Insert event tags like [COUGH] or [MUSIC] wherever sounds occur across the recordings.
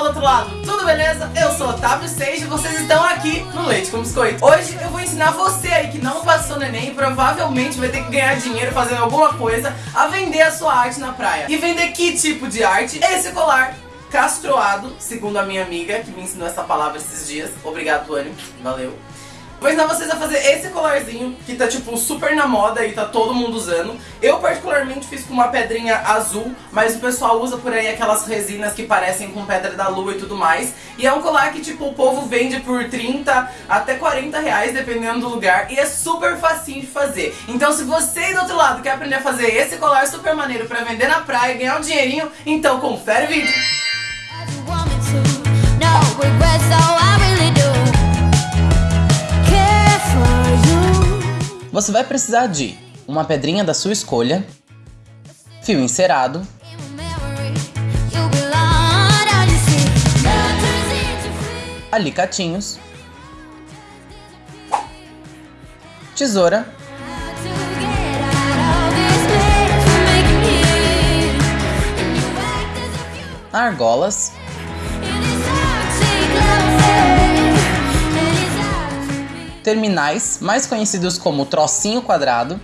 outro lado, tudo beleza? Eu sou Otávio Seixas e vocês estão aqui no Leite com Biscoito. Hoje eu vou ensinar você aí que não passou no Enem e provavelmente vai ter que ganhar dinheiro fazendo alguma coisa a vender a sua arte na praia. E vender que tipo de arte? Esse colar castroado, segundo a minha amiga que me ensinou essa palavra esses dias. Obrigado, Tuane. Valeu. Vou ensinar vocês a fazer esse colarzinho, que tá tipo super na moda e tá todo mundo usando. Eu particularmente fiz com uma pedrinha azul, mas o pessoal usa por aí aquelas resinas que parecem com pedra da lua e tudo mais. E é um colar que tipo o povo vende por 30 até 40 reais, dependendo do lugar, e é super facinho de fazer. Então se você do outro lado quer aprender a fazer esse colar super maneiro pra vender na praia e ganhar um dinheirinho, então confere o vídeo. Você vai precisar de uma pedrinha da sua escolha, fio encerado, alicatinhos, tesoura, argolas, terminais, mais conhecidos como trocinho quadrado,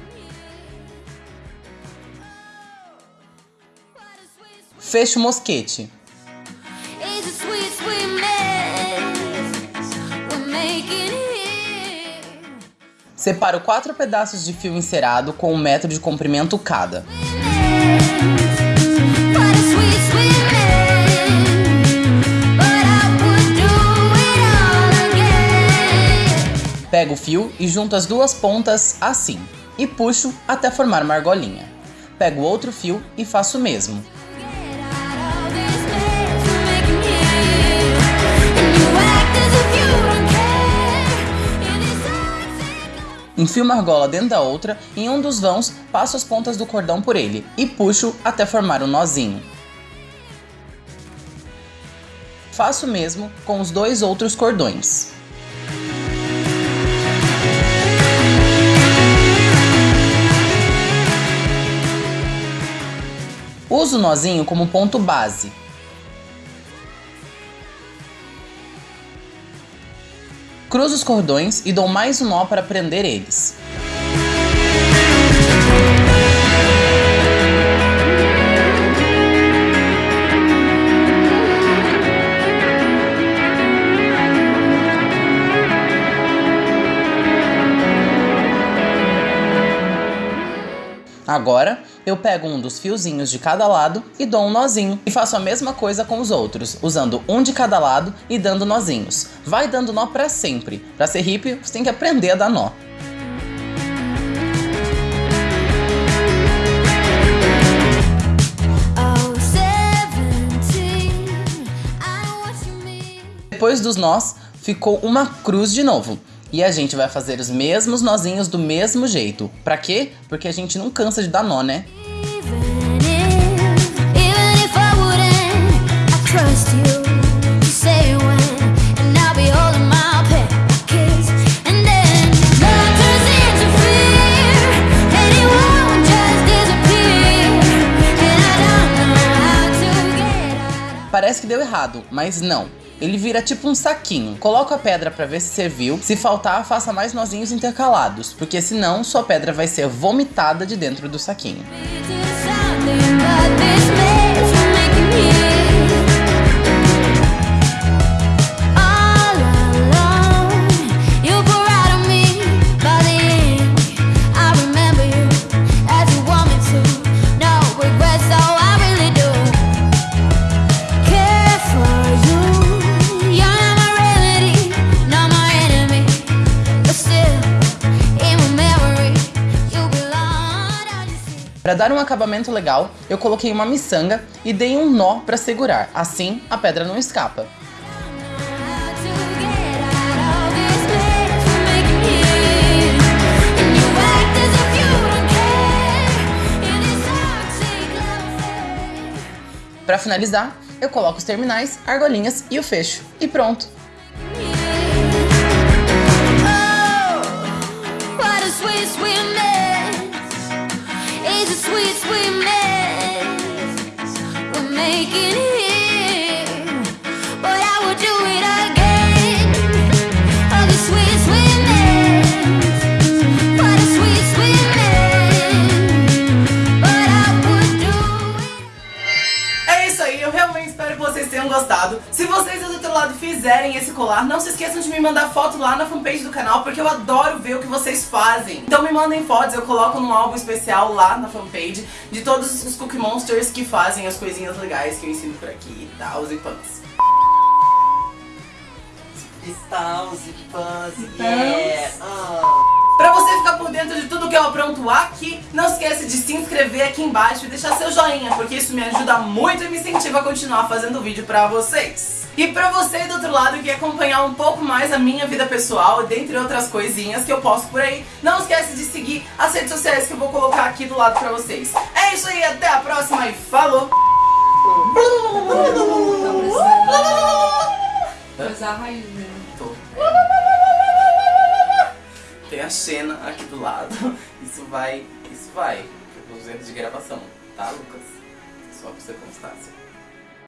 fecho mosquete. Separo quatro pedaços de fio encerado com um metro de comprimento cada. Pego o fio e junto as duas pontas assim, e puxo até formar uma argolinha. Pego outro fio e faço o mesmo. Enfio uma argola dentro da outra e em um dos vãos passo as pontas do cordão por ele e puxo até formar um nozinho. Faço o mesmo com os dois outros cordões. Uso o nozinho como ponto base. Cruzo os cordões e dou mais um nó para prender eles. Agora, eu pego um dos fiozinhos de cada lado e dou um nozinho. E faço a mesma coisa com os outros, usando um de cada lado e dando nozinhos. Vai dando nó para sempre. Para ser hippie, você tem que aprender a dar nó. Depois dos nós, ficou uma cruz de novo. E a gente vai fazer os mesmos nozinhos do mesmo jeito. Pra quê? Porque a gente não cansa de dar nó, né? Parece que deu errado, mas não. Ele vira tipo um saquinho. Coloca a pedra para ver se serviu. Se faltar, faça mais nozinhos intercalados, porque senão sua pedra vai ser vomitada de dentro do saquinho. Para dar um acabamento legal, eu coloquei uma miçanga e dei um nó para segurar, assim a pedra não escapa. Para finalizar, eu coloco os terminais, argolinhas e o fecho. E pronto! Lado e fizerem esse colar, não se esqueçam de me mandar foto lá na fanpage do canal, porque eu adoro ver o que vocês fazem. Então me mandem fotos, eu coloco num álbum especial lá na fanpage de todos os Cookie Monsters que fazem as coisinhas legais que eu ensino por aqui e tal, e pans. Cristals e pãs, yeah! Ah. Pra você ficar por dentro de tudo que eu apronto aqui, não esquece de se inscrever aqui embaixo e deixar seu joinha, porque isso me ajuda muito e me incentiva a continuar fazendo vídeo pra vocês. E pra você do outro lado que quer acompanhar um pouco mais a minha vida pessoal, dentre outras coisinhas que eu posto por aí, não esquece de seguir as redes sociais que eu vou colocar aqui do lado pra vocês. É isso aí, até a próxima e falou! Coisa a raiz, né? Tô. Tem a Xena aqui do lado. [LAUGHS] Isso vai. Isso vai. Os erros de gravação, tá, Lucas? Só pra você constância.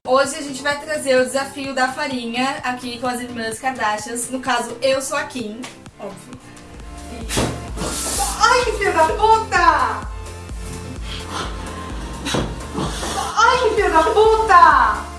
Hoje a gente vai trazer o desafio da farinha aqui com as irmãs Kardashians. No caso, eu sou a Kim, óbvio. Ai, filha da puta! Ai, filha da puta!